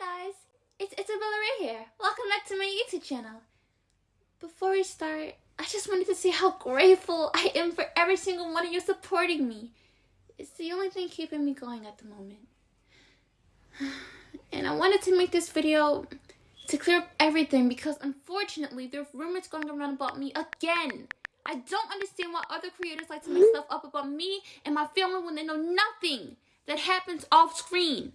Guys, it's Isabella Ray here. Welcome back to my YouTube channel. Before we start, I just wanted to say how grateful I am for every single one of you supporting me. It's the only thing keeping me going at the moment. And I wanted to make this video to clear up everything because unfortunately there are rumors going around about me again. I don't understand why other creators like to make stuff up about me and my family when they know nothing that happens off screen.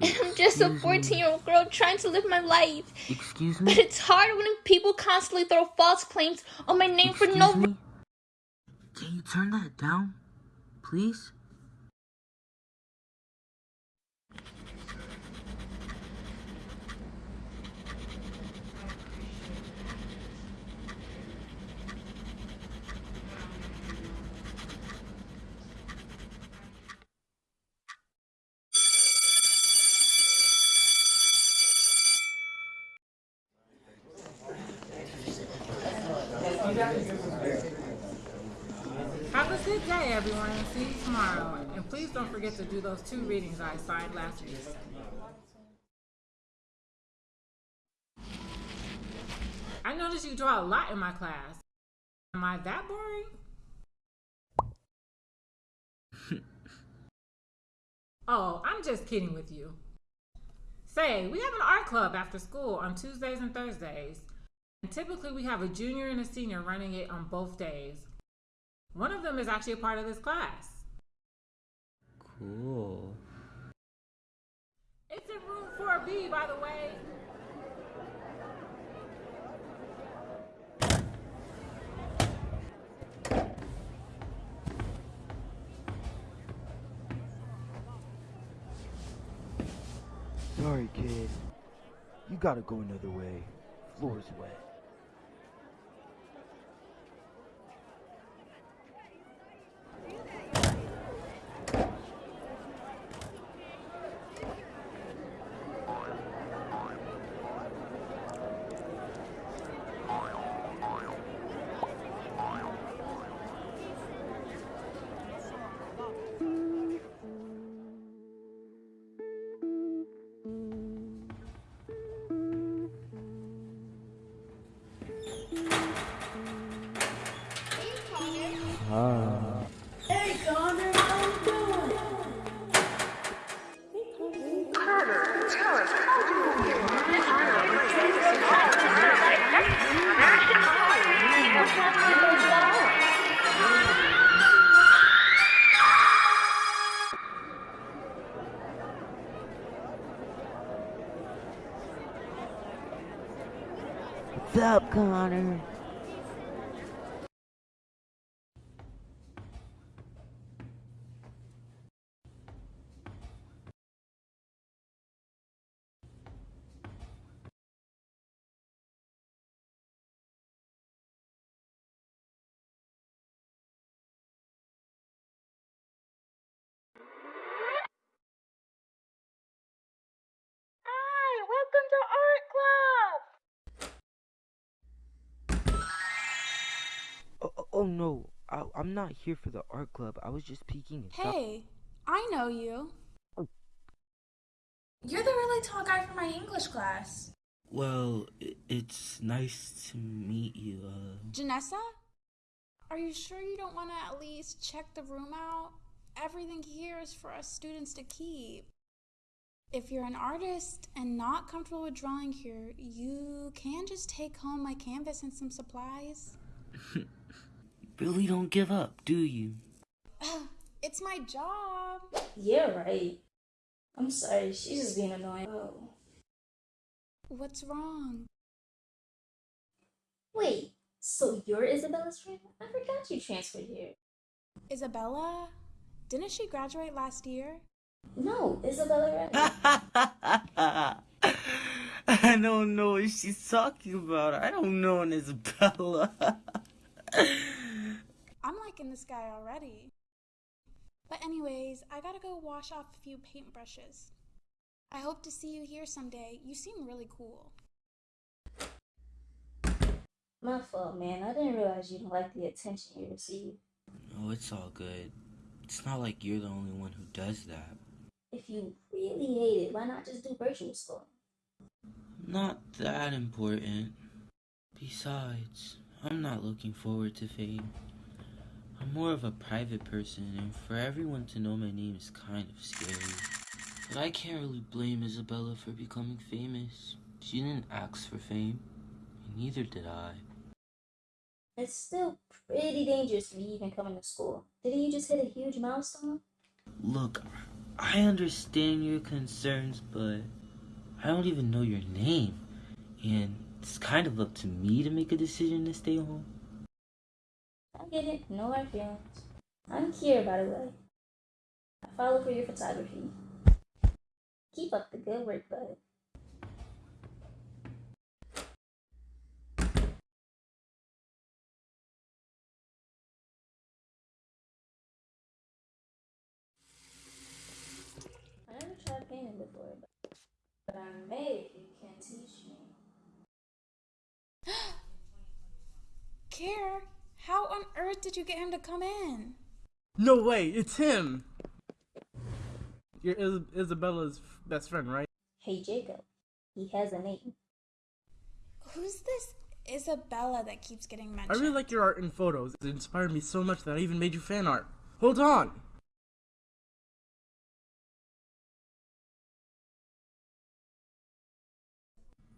And I'm just a 14 year old girl trying to live my life. Excuse me? But it's hard when people constantly throw false claims on my name for no Excuse me? Can you turn that down, please? Have a good day, everyone. See you tomorrow. And please don't forget to do those two readings I assigned last week. I noticed you draw a lot in my class. Am I that boring? oh, I'm just kidding with you. Say, we have an art club after school on Tuesdays and Thursdays. And typically we have a junior and a senior running it on both days. One of them is actually a part of this class. Cool. It's in room 4B, by the way. Sorry, kid. You gotta go another way. Floor's wet. What's up, Connor? Hi, welcome Oh, no, I, I'm not here for the art club. I was just peeking. and stuff. Hey, I know you. Oh. You're the really tall guy from my English class. Well, i- it's nice to meet you. Uh, Janessa? Are you sure you don't want to at least check the room out? Everything here is for us students to keep. If you're an artist and not comfortable with drawing here, you can just take home my canvas and some supplies. really don't give up, do you? It's my job. Yeah, right. I'm sorry, she's just being annoying. Oh. What's wrong? Wait, so you're Isabella's friend? I forgot you transferred here. Isabella? Didn't she graduate last year? No, Isabella Ray. I don't know what she's talking about. I don't know an Isabella. I'm liking this guy already. But, anyways, I gotta go wash off a few paintbrushes. I hope to see you here someday. You seem really cool. My fault, man. I didn't realize you didn't like the attention you received. oh, it's all good. It's not like you're the only one who does that. If you really hate it, why not just do virtual school? Not that important. Besides, I'm not looking forward to fame. I'm more of a private person, and for everyone to know my name is kind of scary. But I can't really blame Isabella for becoming famous. She didn't ask for fame, and neither did I. It's still pretty dangerous to be even coming to school. Didn't you just hit a huge milestone? Look, I understand your concerns, but I don't even know your name, and it's kind of up to me to make a decision to stay home. I get it, no hard feelings. I'm Kira, by the way. I follow for your photography. Keep up the good work, bud. I never tried painting before, but, but I may if you can teach me. Care, how on earth did you get him to come in? No way, it's him. You're Is- Isabella's f- best friend, right? Hey, Jacob. He has a name. Who's this Isabella that keeps getting mentioned? I really like your art and photos. It inspired me so much that I even made you fan art. Hold on.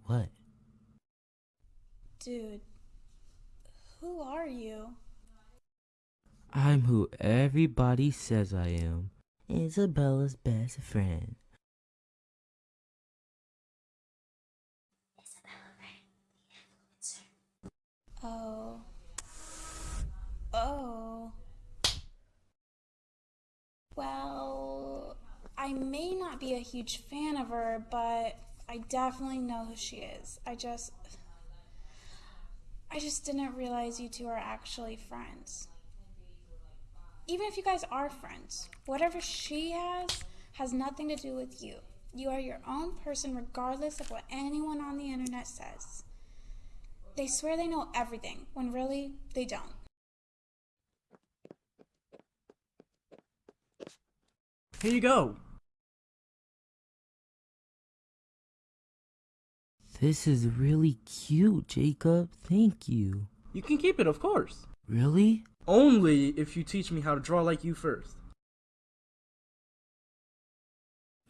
What? Dude, who are you? I'm who everybody says I am. Isabella's best friend. Oh. Oh. Well, I may not be a huge fan of her, but I definitely know who she is. I just. I just didn't realize you two are actually friends. Even if you guys are friends, whatever she has has nothing to do with you. You are your own person, regardless of what anyone on the internet says. They swear they know everything, when really, they don't. Here you go. This is really cute, Jacob. Thank you. You can keep it, of course. Really? Only if you teach me how to draw like you first.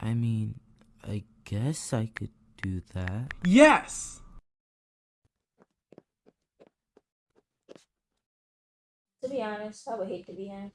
I mean, I guess I could do that. Yes! To be honest, I would hate to be him.